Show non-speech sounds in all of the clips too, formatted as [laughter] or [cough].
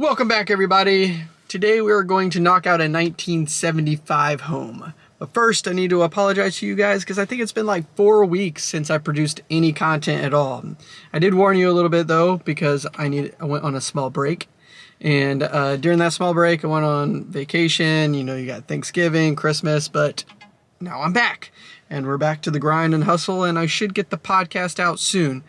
Welcome back everybody. Today we are going to knock out a 1975 home. But first I need to apologize to you guys because I think it's been like four weeks since I produced any content at all. I did warn you a little bit though because I need I went on a small break. And uh, during that small break I went on vacation, you know you got Thanksgiving, Christmas, but now I'm back. And we're back to the grind and hustle and I should get the podcast out soon.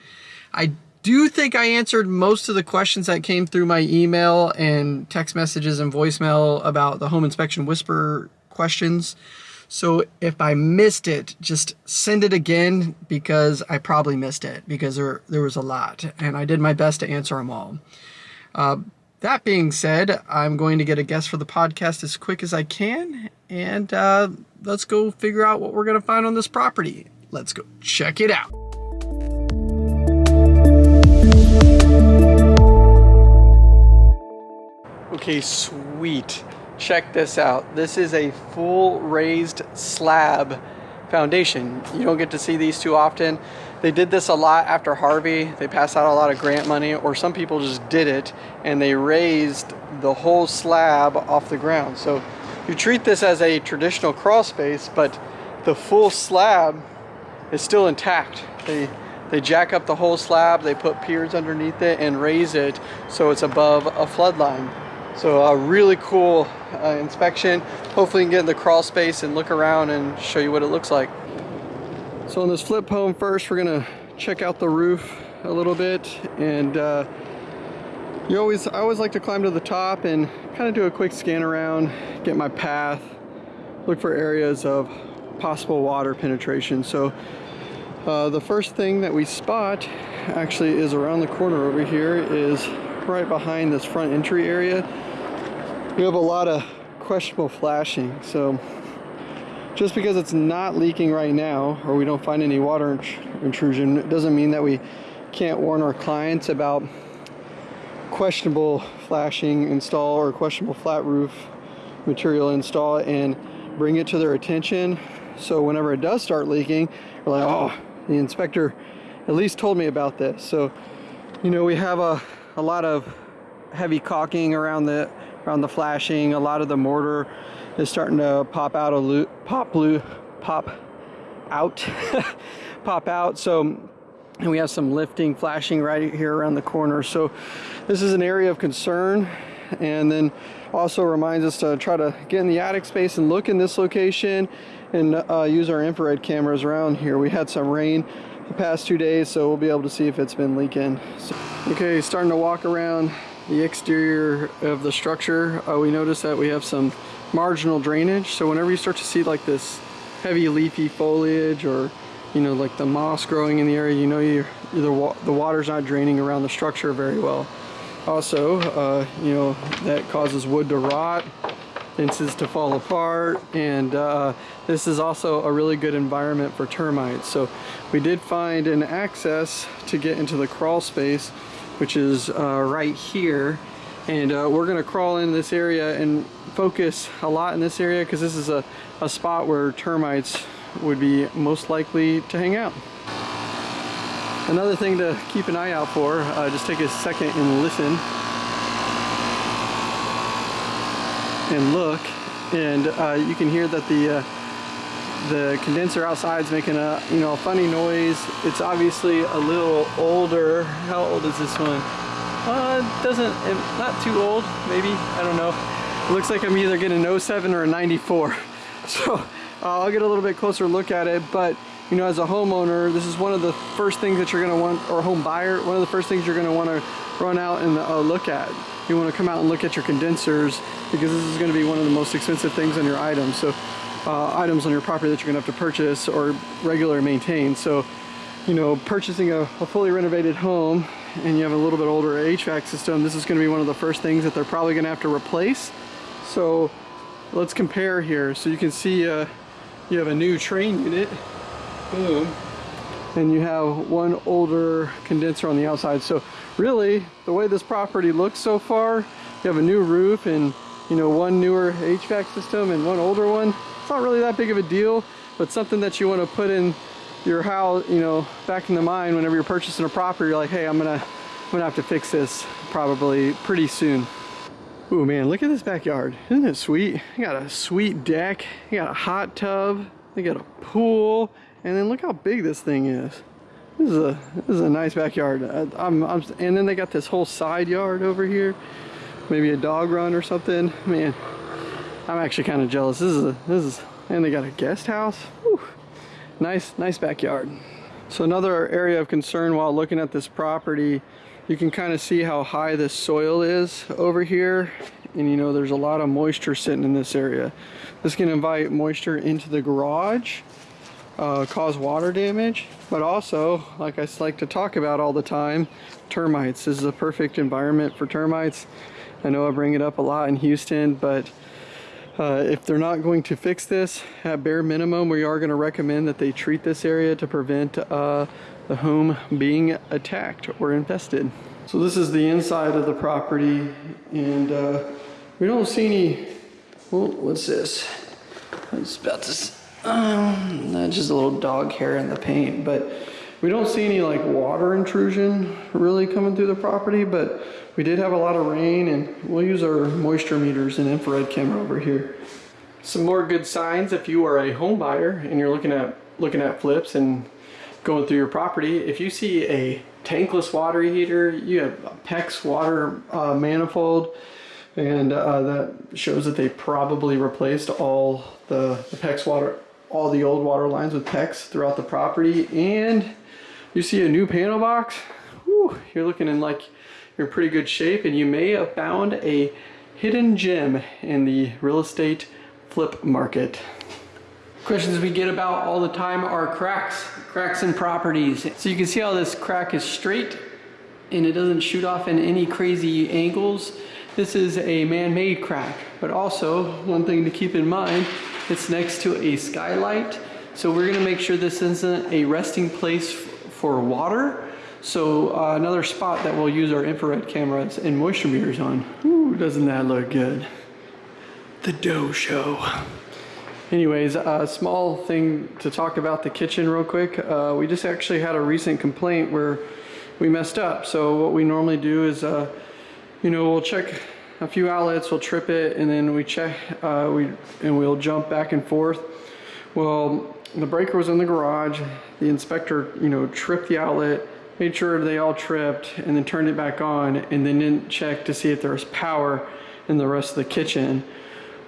I do you think I answered most of the questions that came through my email and text messages and voicemail about the home inspection whisper questions. So if I missed it, just send it again because I probably missed it because there, there was a lot and I did my best to answer them all. Uh, that being said, I'm going to get a guest for the podcast as quick as I can and uh, let's go figure out what we're going to find on this property. Let's go check it out. Okay, sweet. Check this out. This is a full raised slab foundation. You don't get to see these too often. They did this a lot after Harvey. They passed out a lot of grant money or some people just did it and they raised the whole slab off the ground. So you treat this as a traditional crawl space, but the full slab is still intact. They they jack up the whole slab, they put piers underneath it and raise it so it's above a flood line. So a really cool uh, inspection. Hopefully you can get in the crawl space and look around and show you what it looks like. So on this flip home first, we're gonna check out the roof a little bit and uh, you always, I always like to climb to the top and kind of do a quick scan around, get my path, look for areas of possible water penetration. So uh, the first thing that we spot actually is around the corner over here is right behind this front entry area. We have a lot of questionable flashing. So just because it's not leaking right now or we don't find any water intrusion, it doesn't mean that we can't warn our clients about questionable flashing install or questionable flat roof material install and bring it to their attention. So whenever it does start leaking, we're like, oh, the inspector at least told me about this. So, you know, we have a, a lot of heavy caulking around the around the flashing. A lot of the mortar is starting to pop out a loop, pop blue, pop out, [laughs] pop out. So, and we have some lifting, flashing right here around the corner. So, this is an area of concern, and then also reminds us to try to get in the attic space and look in this location and uh, use our infrared cameras around here. We had some rain the past two days, so we'll be able to see if it's been leaking. So, okay, starting to walk around the exterior of the structure. Uh, we notice that we have some marginal drainage. So whenever you start to see like this heavy leafy foliage or you know like the moss growing in the area, you know you're, the, wa the water's not draining around the structure very well. Also, uh, you know, that causes wood to rot fences to fall apart and uh, this is also a really good environment for termites. So we did find an access to get into the crawl space which is uh, right here. And uh, we're gonna crawl in this area and focus a lot in this area because this is a, a spot where termites would be most likely to hang out another thing to keep an eye out for uh, just take a second and listen and look and uh, you can hear that the uh, the condenser outside is making a you know a funny noise. It's obviously a little older. How old is this one? Uh doesn't not too old maybe I don't know. It looks like I'm either getting an 07 or a 94 [laughs] so uh, I'll get a little bit closer look at it but you know as a homeowner this is one of the first things that you're going to want or home buyer one of the first things you're going to want to run out and uh, look at you want to come out and look at your condensers because this is going to be one of the most expensive things on your items. So uh, items on your property that you're going to have to purchase or regularly maintain. So, you know, purchasing a, a, fully renovated home and you have a little bit older HVAC system, this is going to be one of the first things that they're probably going to have to replace. So let's compare here. So you can see uh, you have a new Trane unit. Boom. And you have one older condenser on the outside. So really, the way this property looks so far, you have a new roof and you know one newer HVAC system and one older one. It's not really that big of a deal, but something that you want to put in your house, you know, back in the mind whenever you're purchasing a property, you're like, hey, I'm gonna, I'm gonna have to fix this probably pretty soon. Ooh man, look at this backyard. Isn't it sweet? You got a sweet deck, you got a hot tub, you got a pool, and then look how big this thing is. This is a this is a nice backyard. I, I'm, and then they got this whole side yard over here. Maybe a dog run or something. Man, I'm actually kind of jealous. This is a, this is and they got a guest house. Whew. Nice nice backyard. So another area of concern while looking at this property you can kind of see how high the soil is over here and you know there's a lot of moisture sitting in this area this can invite moisture into the garage uh, cause water damage but also like I like to talk about all the time termites this is a perfect environment for termites I know I bring it up a lot in Houston but uh, if they're not going to fix this at bare minimum we are going to recommend that they treat this area to prevent uh, the home being attacked or infested. So this is the inside of the property and uh, we don't see any, well, what's this? It's about to, um, just a little dog hair in the paint, but we don't see any like water intrusion really coming through the property, but we did have a lot of rain and we'll use our moisture meters and infrared camera over here. Some more good signs if you are a home buyer and you're looking at looking at flips and going through your property, if you see a tankless water heater, you have a PEX water uh, manifold, and uh, that shows that they probably replaced all the, the PEX water, all the old water lines with PEX throughout the property, and you see a new panel box, whew, you're looking in like you're in pretty good shape, and you may have found a hidden gem in the real estate flip market. Questions we get about all the time are cracks, cracks in properties. So you can see how this crack is straight and it doesn't shoot off in any crazy angles. This is a man-made crack, but also one thing to keep in mind, it's next to a skylight. So we're gonna make sure this isn't a resting place for water. So uh, another spot that we'll use our infrared cameras and moisture meters on. Ooh, doesn't that look good? The dough show. Anyways, a small thing to talk about the kitchen real quick. Uh, we just actually had a recent complaint where we messed up. So what we normally do is, uh, you know, we'll check a few outlets, we'll trip it, and then we check, uh, we and we'll jump back and forth. Well, the breaker was in the garage. The inspector, you know, tripped the outlet, made sure they all tripped, and then turned it back on, and then didn't check to see if there was power in the rest of the kitchen.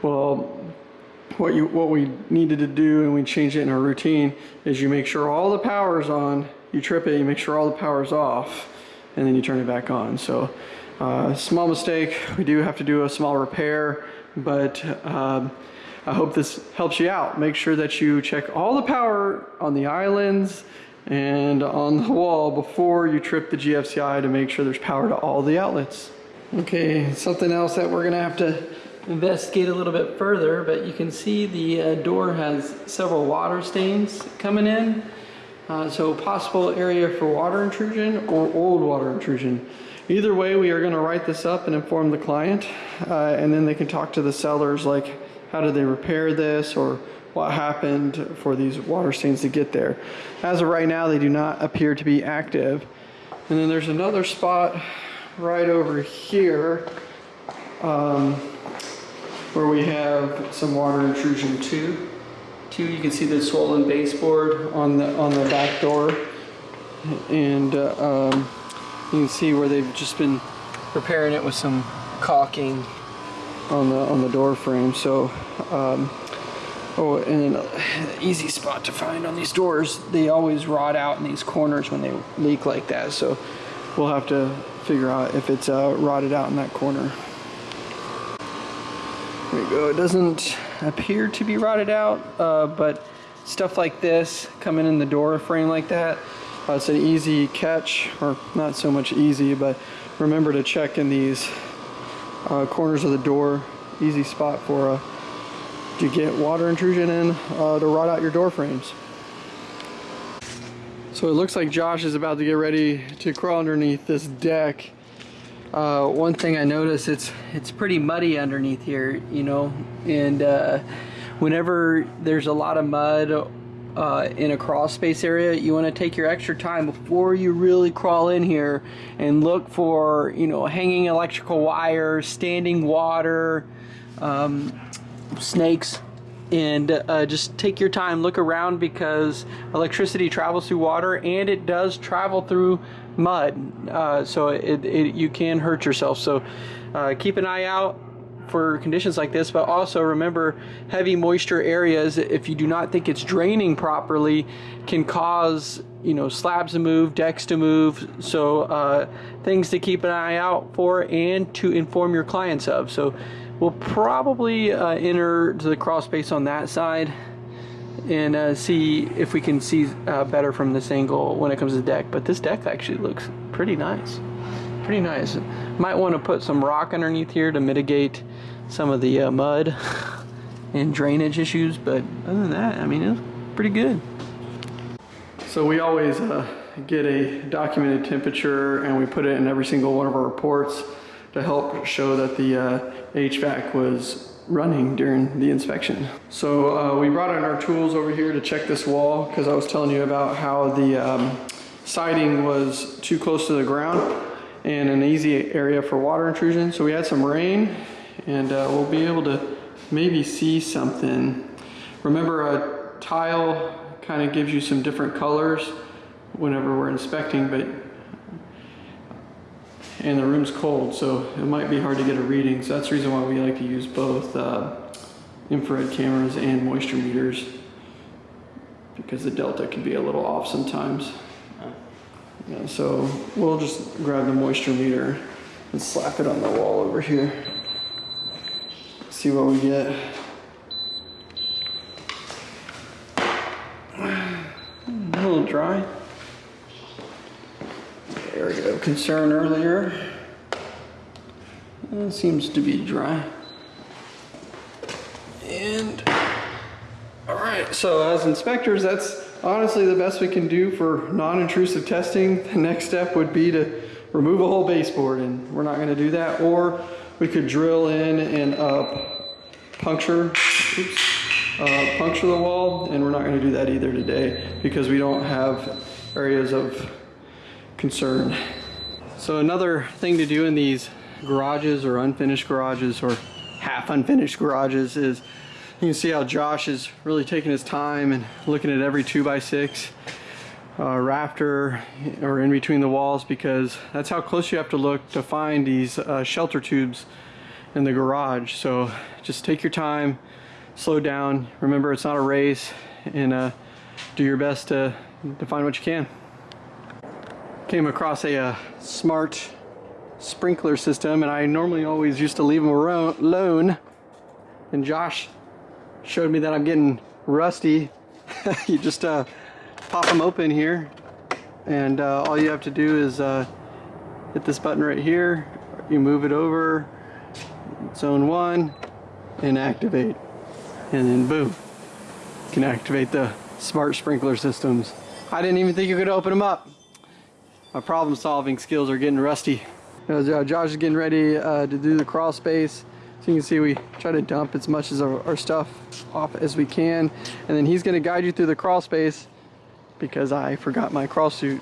Well, what you what we needed to do and we changed it in our routine is you make sure all the power is on you trip it you make sure all the power is off and then you turn it back on so uh, small mistake we do have to do a small repair but um, I hope this helps you out make sure that you check all the power on the islands and on the wall before you trip the GFCI to make sure there's power to all the outlets okay something else that we're gonna have to investigate a little bit further, but you can see the uh, door has several water stains coming in. Uh, so possible area for water intrusion or old water intrusion. Either way, we are going to write this up and inform the client, uh, and then they can talk to the sellers like how did they repair this or what happened for these water stains to get there. As of right now, they do not appear to be active. And then there's another spot right over here. Um, where we have some water intrusion too. Two, you can see the swollen baseboard on the on the back door, and uh, um, you can see where they've just been repairing it with some caulking on the on the door frame. So, um, oh, and an easy spot to find on these doors. They always rot out in these corners when they leak like that. So, we'll have to figure out if it's uh, rotted out in that corner. There we go. It doesn't appear to be rotted out, uh, but stuff like this coming in the door frame like that, it's an easy catch, or not so much easy, but remember to check in these uh, corners of the door. Easy spot for uh, to get water intrusion in uh, to rot out your door frames. So it looks like Josh is about to get ready to crawl underneath this deck uh, one thing I noticed, it's it's pretty muddy underneath here, you know, and uh, whenever there's a lot of mud uh, in a crawl space area, you want to take your extra time before you really crawl in here and look for, you know, hanging electrical wires, standing water, um, snakes, and uh, just take your time, look around because electricity travels through water and it does travel through mud, uh, so it, it, you can hurt yourself. So uh, keep an eye out for conditions like this, but also remember heavy moisture areas, if you do not think it's draining properly, can cause you know slabs to move, decks to move. So uh, things to keep an eye out for and to inform your clients of. So we'll probably uh, enter to the crawl space on that side and uh, see if we can see uh, better from this angle when it comes to the deck. But this deck actually looks pretty nice. Pretty nice. Might want to put some rock underneath here to mitigate some of the uh, mud [laughs] and drainage issues, but other than that, I mean, it's pretty good. So we always uh, get a documented temperature and we put it in every single one of our reports to help show that the uh, HVAC was running during the inspection. So uh, we brought in our tools over here to check this wall because I was telling you about how the um, siding was too close to the ground and an easy area for water intrusion. So we had some rain and uh, we'll be able to maybe see something. Remember a tile kind of gives you some different colors whenever we're inspecting, but and the room's cold, so it might be hard to get a reading. So that's the reason why we like to use both uh, infrared cameras and moisture meters because the delta can be a little off sometimes. Yeah, so we'll just grab the moisture meter and slap it on the wall over here see what we get. [sighs] A little dry. There we go. Concern earlier. It seems to be dry. And right, so as inspectors, that's honestly the best we can do for non-intrusive testing. The next step would be to remove a whole baseboard and we're not gonna do that. Or we could drill in and uh, puncture, oops, uh, puncture the wall, and we're not going to do that either today because we don't have areas of concern. So another thing to do in these garages or unfinished garages or half unfinished garages is you can see how Josh is really taking his time and looking at every 2x6 uh, rafter or in between the walls because that's how close you have to look to find these uh, shelter tubes in the garage. So just take your time, slow down. Remember, it's not a race, and uh, do your best to, to find what you can. Came across a uh, smart sprinkler system, and I normally always used to leave them alone. And Josh showed me that I'm getting rusty. [laughs] you just uh, pop them open here, and uh, all you have to do is uh, hit this button right here. You move it over, zone one, and activate. And then boom, you can activate the smart sprinkler systems. I didn't even think you could open them up. My problem solving skills are getting rusty. Uh, Josh is getting ready uh, to do the crawl space. So you can see we try to dump as much of our, our stuff off as we can. And then he's gonna guide you through the crawl space because I forgot my crawl suit.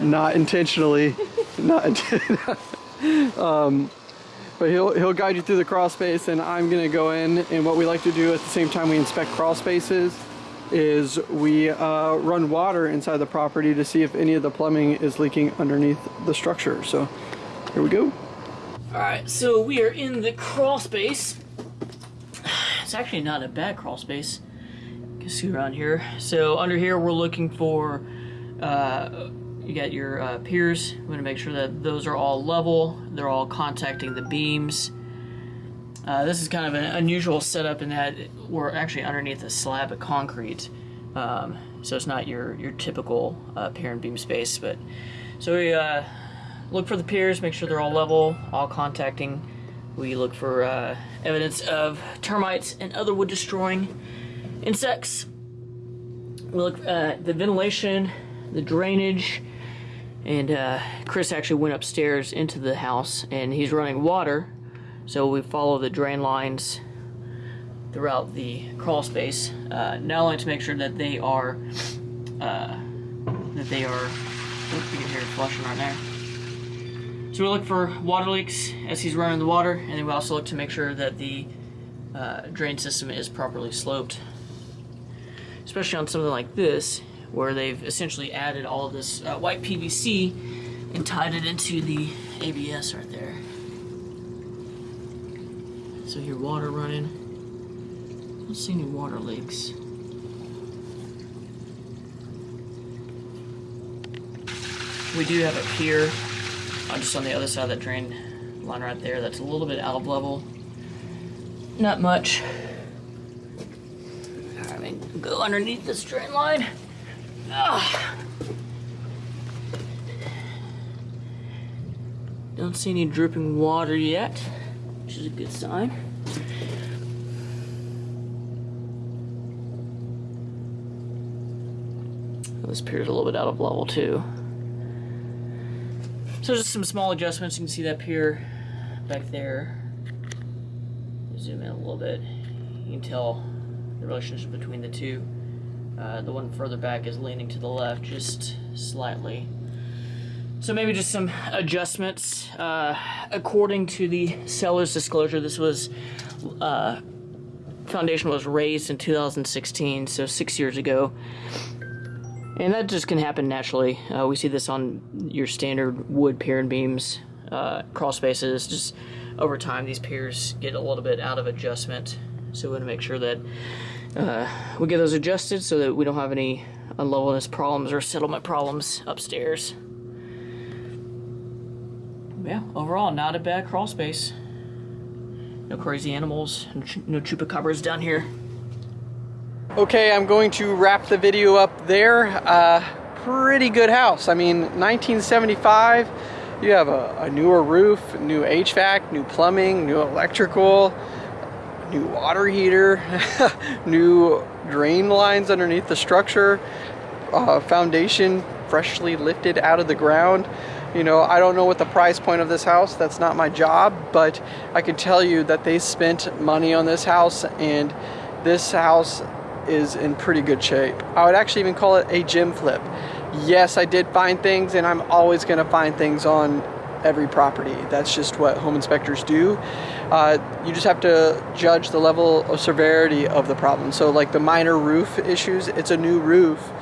Not intentionally, [laughs] not [laughs] um, but he'll, he'll guide you through the crawl space and I'm gonna go in and what we like to do at the same time we inspect crawl spaces is we uh, run water inside the property to see if any of the plumbing is leaking underneath the structure. So here we go. All right, so we are in the crawl space. [sighs] It's actually not a bad crawl space. You can see around here. So under here, we're looking for uh, you got your uh, piers. We want to make sure that those are all level. They're all contacting the beams. Uh, this is kind of an unusual setup in that we're actually underneath a slab of concrete. Um, so it's not your, your typical uh, pier and beam space. But So we uh, look for the piers, make sure they're all level, all contacting. We look for uh, evidence of termites and other wood destroying insects. We look at the ventilation, the drainage, and uh, Chris actually went upstairs into the house and he's running water. So we follow the drain lines throughout the crawl space, uh, not only to make sure that they are uh, that they are. Oh, you hear it flushing right there. So we look for water leaks as he's running the water, and then we also look to make sure that the uh, drain system is properly sloped. Especially on something like this, where they've essentially added all of this uh, white PVC and tied it into the ABS right there. So here, water running. I don't see any water leaks. We do have a pier just on the other side of that drain line right there that's a little bit out of level. Not much. I mean, go underneath this drain line. Ah. Don't see any dripping water yet, which is a good sign. This pier's a little bit out of level too. So just some small adjustments. You can see that pier back there. Zoom in a little bit. You can tell the relationship between the two. Uh, the one further back is leaning to the left just slightly. So maybe just some adjustments. Uh, according to the seller's disclosure, this was uh, foundation was raised in 2016, so six years ago. And that just can happen naturally. Uh, we see this on your standard wood pier and beams, uh, crawl spaces. Just over time, these piers get a little bit out of adjustment. So we want to make sure that uh, we get those adjusted so that we don't have any unlevelness problems or settlement problems upstairs. Yeah, overall, not a bad crawl space. No crazy animals, no chupacabras down here. Okay, I'm going to wrap the video up there. Uh, pretty good house. I mean, 1975, you have a, a, newer roof, new HVAC, new plumbing, new electrical, new water heater, [laughs] new drain lines underneath the structure, uh, foundation freshly lifted out of the ground. You know, I don't know what the price point of this house, that's not my job, but I can tell you that they spent money on this house and this house is in pretty good shape. I would actually even call it a gym flip. Yes, I did find things and I'm always gonna find things on every property. That's just what home inspectors do. Uh, you just have to judge the level of severity of the problem. So like the minor roof issues, it's a new roof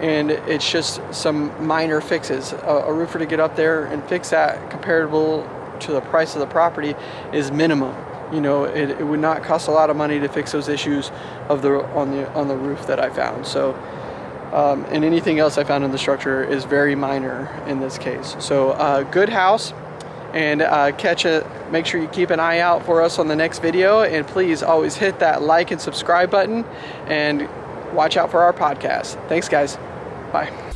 and it's just some minor fixes. A, a roofer to get up there and fix that comparable to the price of the property is minimum you know, it, it, would not cost a lot of money to fix those issues of the on the on the roof that I found. So, um, and anything else I found in the structure is very minor in this case. So, uh, good house, and uh, catch it. Make sure you keep an eye out for us on the next video, and please always hit that like and subscribe button, and watch out for our podcast. Thanks, guys. Bye.